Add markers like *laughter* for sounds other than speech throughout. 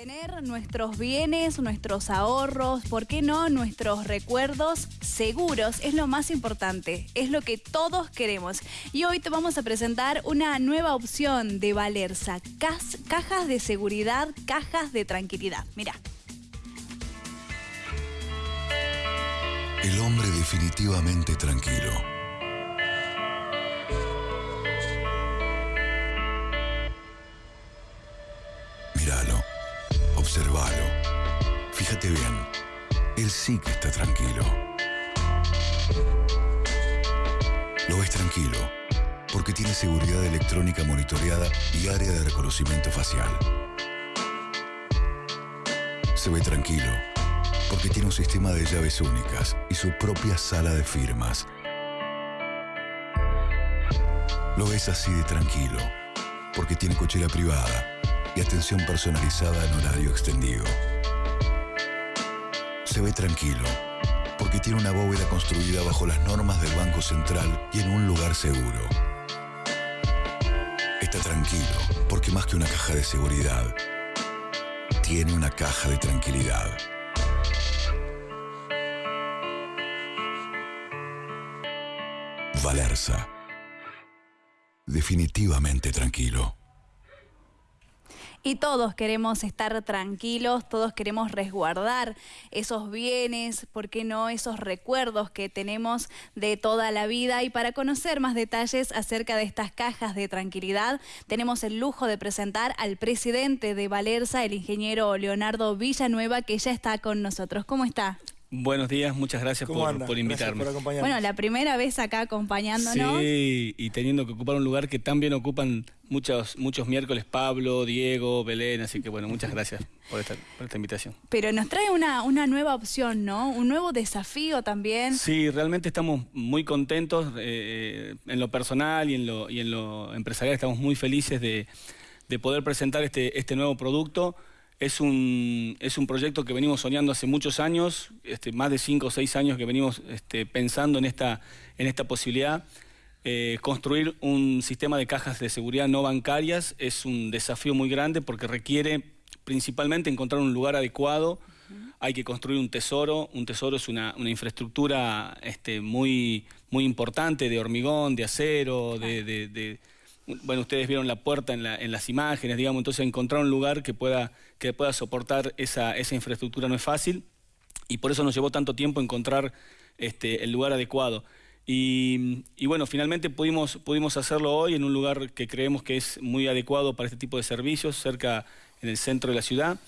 Tener nuestros bienes, nuestros ahorros, ¿por qué no nuestros recuerdos seguros? Es lo más importante, es lo que todos queremos. Y hoy te vamos a presentar una nueva opción de Valerza, cajas de seguridad, cajas de tranquilidad. Mira. El hombre definitivamente tranquilo Fíjate bien. Él sí que está tranquilo. Lo ves tranquilo porque tiene seguridad electrónica monitoreada y área de reconocimiento facial. Se ve tranquilo porque tiene un sistema de llaves únicas y su propia sala de firmas. Lo ves así de tranquilo porque tiene cochera privada y atención personalizada en horario extendido. Se ve tranquilo, porque tiene una bóveda construida bajo las normas del Banco Central y en un lugar seguro. Está tranquilo, porque más que una caja de seguridad, tiene una caja de tranquilidad. Valerza. Definitivamente tranquilo. Y todos queremos estar tranquilos, todos queremos resguardar esos bienes, ¿por qué no? Esos recuerdos que tenemos de toda la vida. Y para conocer más detalles acerca de estas cajas de tranquilidad, tenemos el lujo de presentar al presidente de Valerza, el ingeniero Leonardo Villanueva, que ya está con nosotros. ¿Cómo está? Buenos días, muchas gracias por, invitarme. bueno, la primera vez acá acompañándonos. Sí, y teniendo que ocupar un lugar que también ocupan muchos, muchos miércoles Pablo, Diego, Belén, así que bueno, muchas gracias por esta, invitación. Pero nos trae una, una nueva opción, ¿no? Un nuevo desafío también. Sí, realmente estamos muy contentos eh, en lo personal y en lo, y en lo empresarial, estamos muy felices de, de poder presentar este, este nuevo producto. Es un, es un proyecto que venimos soñando hace muchos años, este, más de cinco o seis años que venimos este, pensando en esta, en esta posibilidad. Eh, construir un sistema de cajas de seguridad no bancarias es un desafío muy grande porque requiere principalmente encontrar un lugar adecuado. Hay que construir un tesoro. Un tesoro es una, infraestructura este, muy, muy importante de hormigón, de acero, de bueno, ustedes vieron la puerta en, las imágenes, digamos, entonces encontrar un lugar que pueda, que pueda soportar esa, infraestructura no es fácil y por eso nos llevó tanto tiempo encontrar este, el lugar adecuado. Y, bueno, finalmente pudimos, pudimos hacerlo hoy en un lugar que creemos que es muy adecuado para este tipo de servicios, cerca en el centro de la ciudad.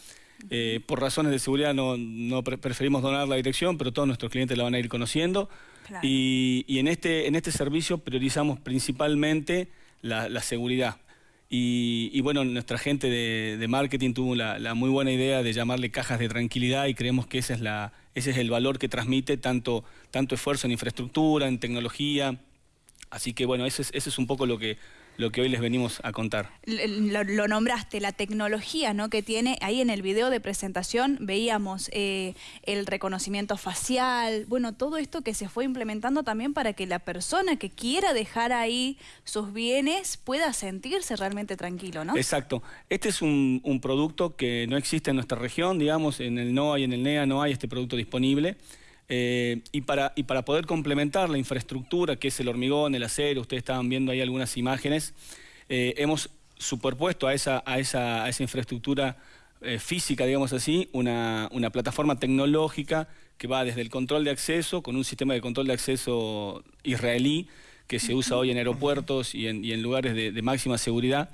Eh, por razones de seguridad no, preferimos donar la dirección, pero todos nuestros clientes la van a ir conociendo. Y, y, en, este, en este servicio priorizamos principalmente la, seguridad. Y, bueno, nuestra gente de, marketing tuvo la, muy buena idea de llamarle cajas de tranquilidad y creemos que ese es, la, ese es el valor que transmite tanto, tanto esfuerzo en infraestructura, en tecnología. Así que bueno, ese es un poco lo que, lo que hoy les venimos a contar. Lo, nombraste, la tecnología ¿no? que tiene, ahí en el video de presentación veíamos eh, el reconocimiento facial, bueno, todo esto que se fue implementando también para que la persona que quiera dejar ahí sus bienes pueda sentirse realmente tranquilo, ¿no? Exacto. Este es un, un producto que no existe en nuestra región, digamos, en el NOA y en el NEA no hay este producto disponible. Eh, y, para, y para poder complementar la infraestructura, que es el hormigón, el acero, ustedes estaban viendo ahí algunas imágenes, eh, hemos superpuesto a esa, a esa, a esa infraestructura eh, física, digamos así, una, una, plataforma tecnológica que va desde el control de acceso, con un sistema de control de acceso israelí, que se usa hoy en aeropuertos y en, y en lugares de, de máxima seguridad,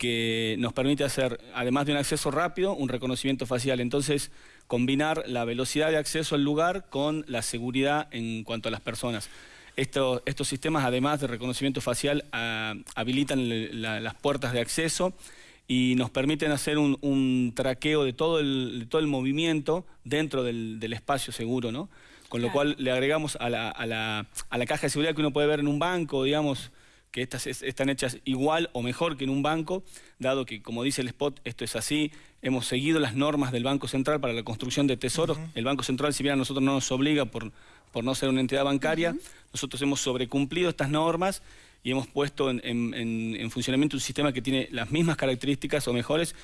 que nos permite hacer, además de un acceso rápido, un reconocimiento facial. Entonces, combinar la velocidad de acceso al lugar con la seguridad en cuanto a las personas. estos sistemas, además de reconocimiento facial, ah, habilitan las puertas de acceso y nos permiten hacer un, traqueo de todo el, todo el movimiento dentro del, espacio seguro, ¿no? Con lo cual le agregamos a la, a la caja de seguridad que uno puede ver en un banco, digamos, que estas están hechas igual o mejor que en un banco, dado que, como dice el spot, esto es así, hemos seguido las normas del Banco Central para la construcción de tesoros. El Banco Central, si bien a nosotros no nos obliga por, por no ser una entidad bancaria, nosotros hemos sobrecumplido estas normas y hemos puesto en, funcionamiento un sistema que tiene las mismas características o mejores.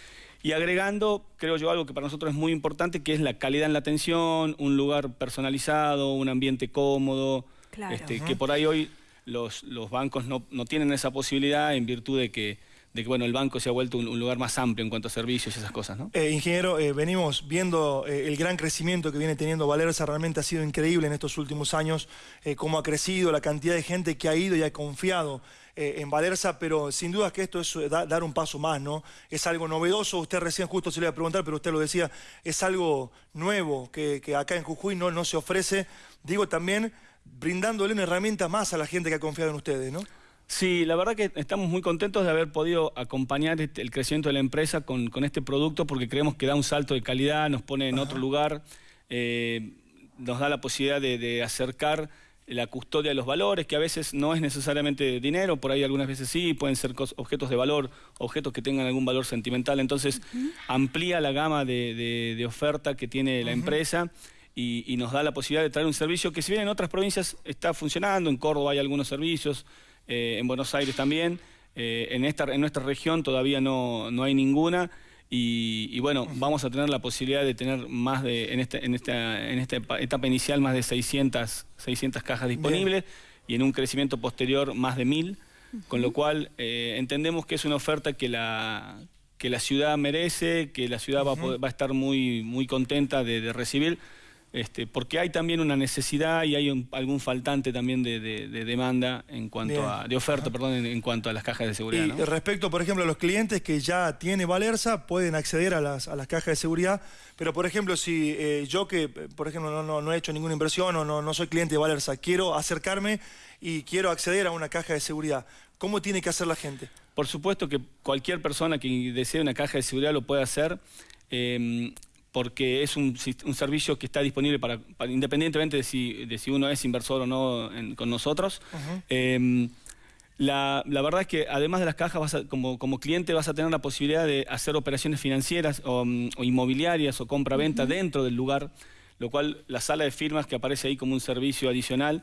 Y agregando, creo yo, algo que para nosotros es muy importante, que es la calidad en la atención, un lugar personalizado, un ambiente cómodo, este, que por ahí hoy los, bancos no, no, tienen esa posibilidad en virtud de que, de que bueno, el banco se ha vuelto un, lugar más amplio en cuanto a servicios y esas cosas. ¿no? Eh, ingeniero, eh, venimos viendo eh, el gran crecimiento que viene teniendo Valerza, realmente ha sido increíble en estos últimos años, cómo ha crecido, la cantidad de gente que ha ido y ha confiado en Valerza, pero sin duda que esto es dar un paso más, ¿no? Es algo novedoso, usted recién justo se le iba a preguntar, pero usted lo decía, es algo nuevo que, acá en Jujuy no, no se ofrece, digo también brindándole una herramienta más a la gente que ha confiado en ustedes, ¿no? Sí, la verdad que estamos muy contentos de haber podido acompañar este, el crecimiento de la empresa con, este producto porque creemos que da un salto de calidad, nos pone en otro lugar, eh, nos da la posibilidad de acercar la custodia de los valores, que a veces no es necesariamente dinero, por ahí algunas veces sí, pueden ser objetos de valor, objetos que tengan algún valor sentimental, entonces amplía la gama de, oferta que tiene la empresa y, nos da la posibilidad de traer un servicio que si bien en otras provincias está funcionando, en Córdoba hay algunos servicios, eh, en Buenos Aires también, eh, en, esta, en nuestra región todavía no, no hay ninguna, y, bueno, vamos a tener la posibilidad de tener más de, en, este, en, esta, en esta etapa inicial, más de 600, 600 cajas disponibles y en un crecimiento posterior más de 1000, con lo cual eh, entendemos que es una oferta que la, que la ciudad merece, que la ciudad va, a va, a estar muy, muy contenta de recibir. Este, porque hay también una necesidad y hay algún faltante también de, demanda en cuanto a, de oferta, perdón, en, cuanto a las cajas de seguridad. Y respecto, por ejemplo, a los clientes que ya tiene Valerza, pueden acceder a las, cajas de seguridad, pero por ejemplo, si eh, yo que, por ejemplo, no, he hecho ninguna inversión o no, no soy cliente de Valerza, quiero acercarme y quiero acceder a una caja de seguridad, ¿cómo tiene que hacer la gente? Por supuesto que cualquier persona que desee una caja de seguridad lo puede hacer. Eh, porque es un, servicio que está disponible para, independientemente de si, de si, uno es inversor o no con nosotros. Em, la, verdad es que además de las cajas, como, como, cliente vas a tener la posibilidad de hacer operaciones financieras o, inmobiliarias o compra-venta dentro del lugar lo cual la sala de firmas que aparece ahí como un servicio adicional,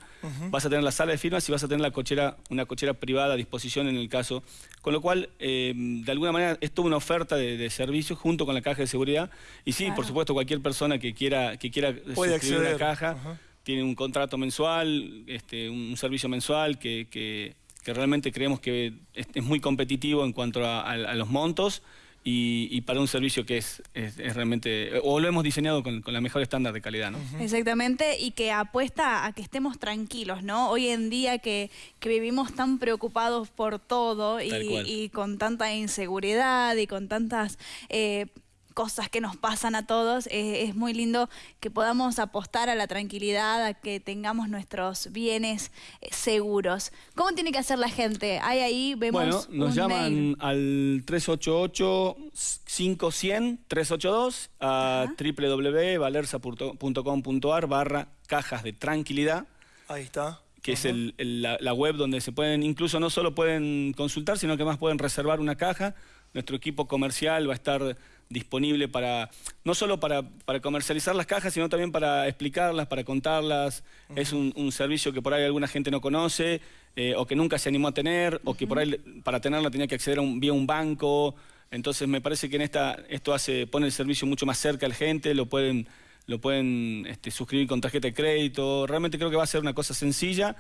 vas a tener la sala de firmas y vas a tener la cochera, una cochera privada a disposición en el caso, con lo cual eh, de alguna manera es toda una oferta de, servicios junto con la caja de seguridad. Y sí, por supuesto cualquier persona que quiera, que quiera suscribir una caja tiene un contrato mensual, este, un, servicio mensual que, realmente creemos que es, muy competitivo en cuanto a los montos y, para un servicio que es, realmente, o lo hemos diseñado con, la mejor estándar de calidad, ¿no? Exactamente, y que apuesta a que estemos tranquilos, ¿no? Hoy en día que, vivimos tan preocupados por todo y, con tanta inseguridad y con tantas... Eh, cosas que nos pasan a todos, eh, es muy lindo que podamos apostar a la tranquilidad, a que tengamos nuestros bienes eh, seguros. ¿Cómo tiene que hacer la gente? Hay ahí, vemos Bueno, nos llaman al 388-5100-382 a www.valerza.com.ar barra cajas de tranquilidad. Ahí está que es la, web donde se pueden, incluso no solo pueden consultar, sino que más pueden reservar una caja. Nuestro equipo comercial va a estar disponible para, no solo para, comercializar las cajas, sino también para explicarlas, para contarlas. Es un, servicio que por ahí alguna gente no conoce, eh, o que nunca se animó a tener, o que por ahí para tenerla tenía que acceder a un, vía un banco. Entonces me parece que en esta, esto hace, pone el servicio mucho más cerca a la gente, lo pueden, lo pueden este, suscribir con tarjeta de crédito. Realmente creo que va a ser una cosa sencilla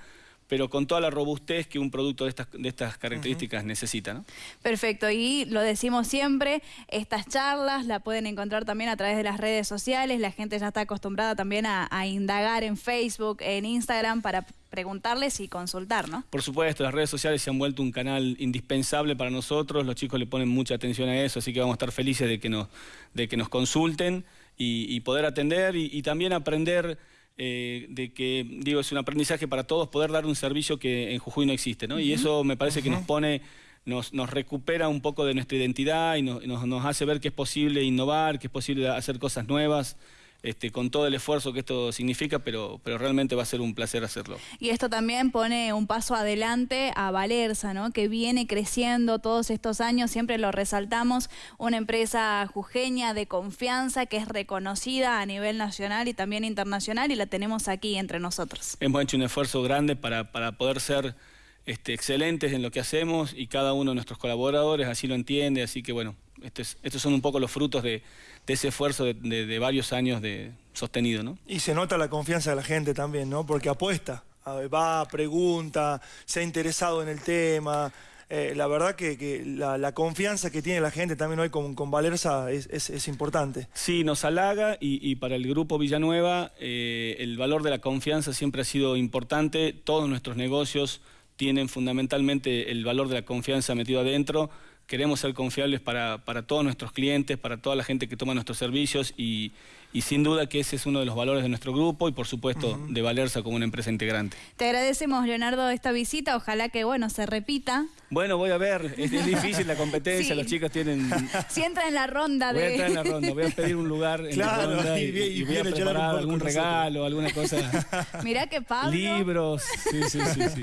pero con toda la robustez que un producto de estas, de estas características necesita. ¿no? Perfecto, y lo decimos siempre, estas charlas la pueden encontrar también a través de las redes sociales, la gente ya está acostumbrada también a, indagar en Facebook, en Instagram para preguntarles y consultar, ¿no? Por supuesto, las redes sociales se han vuelto un canal indispensable para nosotros, los chicos le ponen mucha atención a eso, así que vamos a estar felices de que nos, de que nos consulten y, poder atender y también aprender eh, de que, digo, es un aprendizaje para todos poder dar un servicio que en Jujuy no existe, ¿no? Y eso me parece que nos pone, nos, nos, recupera un poco de nuestra identidad y nos, nos hace ver que es posible innovar, que es posible hacer cosas nuevas. Este, con todo el esfuerzo que esto significa, pero, pero realmente va a ser un placer hacerlo. Y esto también pone un paso adelante a Valerza, ¿no? que viene creciendo todos estos años, siempre lo resaltamos, una empresa jujeña de confianza que es reconocida a nivel nacional y también internacional y la tenemos aquí entre nosotros. Hemos hecho un esfuerzo grande para, para poder ser este, excelentes en lo que hacemos y cada uno de nuestros colaboradores así lo entiende, así que bueno, Estos, estos son un poco los frutos de, de ese esfuerzo de, de- de varios años de sostenido, ¿no? Y se nota la confianza de la gente también, ¿no? Porque apuesta, va, pregunta, se ha interesado en el tema. Eh, la verdad que, que la, la confianza que tiene la gente también hoy con, con Valerza es, es- es importante. Sí, nos halaga y, y para el grupo Villanueva eh, el valor de la confianza siempre ha sido importante. Todos nuestros negocios tienen fundamentalmente el valor de la confianza metido adentro. Queremos ser confiables para, para todos nuestros clientes, para toda la gente que toma nuestros servicios y, y sin duda que ese es uno de los valores de nuestro grupo y por supuesto de Valerza como una empresa integrante. Te agradecemos, Leonardo, esta visita. Ojalá que, bueno, se repita. Bueno, voy a ver, es, es difícil la *laughs* competencia, Sí. los chicos tienen... Si entra en la ronda Voy a de... entrar en la ronda, voy a pedir un lugar en Claro, la ronda y y, y y voy a preparar algún regalo, alguna cosa... *laughs* Mirá que Pablo... Libros, sí, sí, sí. sí.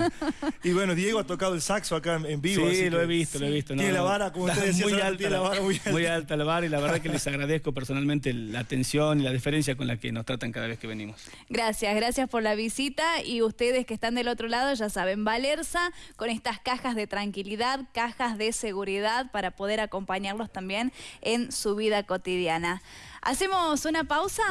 Y bueno, Diego ha tocado el saxo acá en, en vivo. Sí, así lo que he visto, lo he visto. Tiene la vara, como usted decía, muy alta, tiene la vara muy alta. muy alta la vara y la verdad que les agradezco personalmente la atención la deferencia con la que nos tratan cada vez que venimos. Gracias, gracias por la visita y ustedes que están del otro lado ya saben, Valerza con estas cajas de tranquilidad, cajas de seguridad para poder acompañarlos también en su vida cotidiana. ¿Hacemos una pausa?